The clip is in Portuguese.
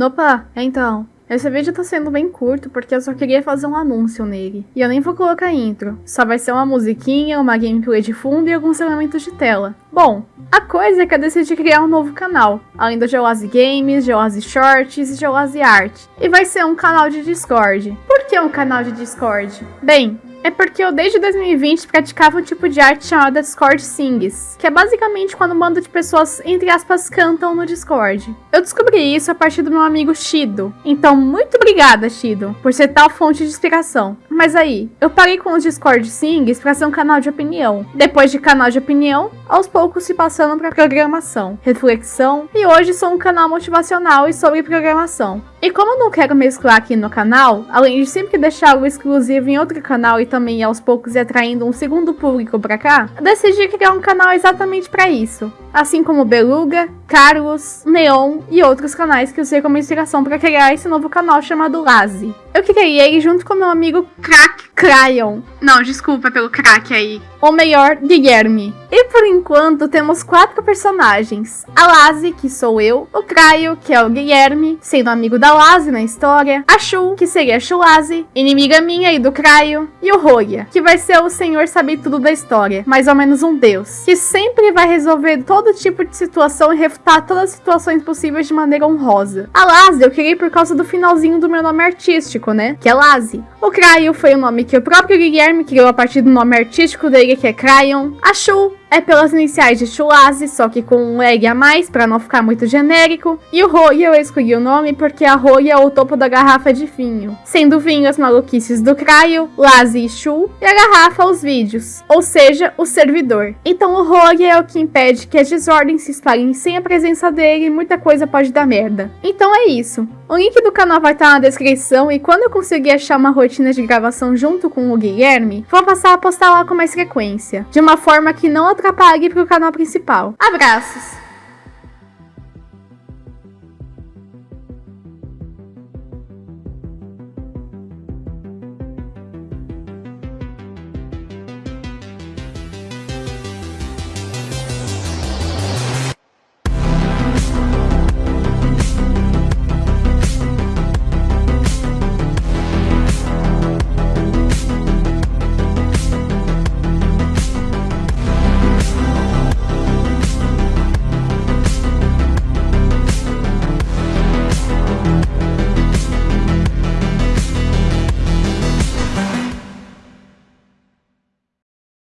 Nopa, então. Esse vídeo tá sendo bem curto porque eu só queria fazer um anúncio nele. E eu nem vou colocar intro. Só vai ser uma musiquinha, uma gameplay de fundo e alguns elementos de tela. Bom, a coisa é que eu decidi criar um novo canal. Além do Geoase Games, Geoase Shorts e Geoase Art. E vai ser um canal de Discord. Por que um canal de Discord? Bem, é porque eu desde 2020 praticava um tipo de arte chamada Discord Sings, que é basicamente quando um bando de pessoas, entre aspas, cantam no Discord. Eu descobri isso a partir do meu amigo Shido, então muito obrigada, Shido, por ser tal fonte de inspiração. Mas aí, eu parei com os Discord Sings para ser um canal de opinião. Depois de canal de opinião, aos poucos se passando para programação, reflexão, e hoje sou um canal motivacional e sobre programação. E como eu não quero mesclar aqui no canal, além de sempre deixar o exclusivo em outro canal e também aos poucos ir atraindo um segundo público para cá, decidi criar um canal exatamente para isso. Assim como Beluga, Carlos, Neon e outros canais que usei como inspiração para criar esse novo canal chamado Lazi. Eu criei ele junto com meu amigo Crack Cryon. Não, desculpa pelo crack aí. Ou melhor, Guilherme. E por enquanto temos quatro personagens. A Lazi, que sou eu, o Cryo, que é o Guilherme, sendo amigo da Lazi na história, a Shu, que seria a Shulazi, inimiga minha e do Cryo, e o Roya, que vai ser o senhor saber tudo da história, mais ou menos um deus, que sempre vai resolver todo tipo de situação e refutar todas as situações possíveis de maneira honrosa. A Lazi eu criei por causa do finalzinho do meu nome artístico, né? Que é Lazi. O Cryo foi o nome que o próprio Guilherme criou a partir do nome artístico dele, que é Cryon. A Shu é pelas iniciais de Chulazi, só que com um egg a mais, para não ficar muito genérico. E o Roya eu escolhi o nome porque a Roya é o topo da garrafa de vinho. Sendo vinho as maluquices do Cryo, Lazi e Shu, e a garrafa os vídeos, ou seja, o servidor. Então o Roya é o que impede que as desordens se espalhem sem a presença dele e muita coisa pode dar merda. Então é isso. O link do canal vai estar na descrição e quando eu conseguir achar uma rotina de gravação junto com o Guilherme, vou passar a postar lá com mais frequência, de uma forma que não atrapalhe para o canal principal. Abraços!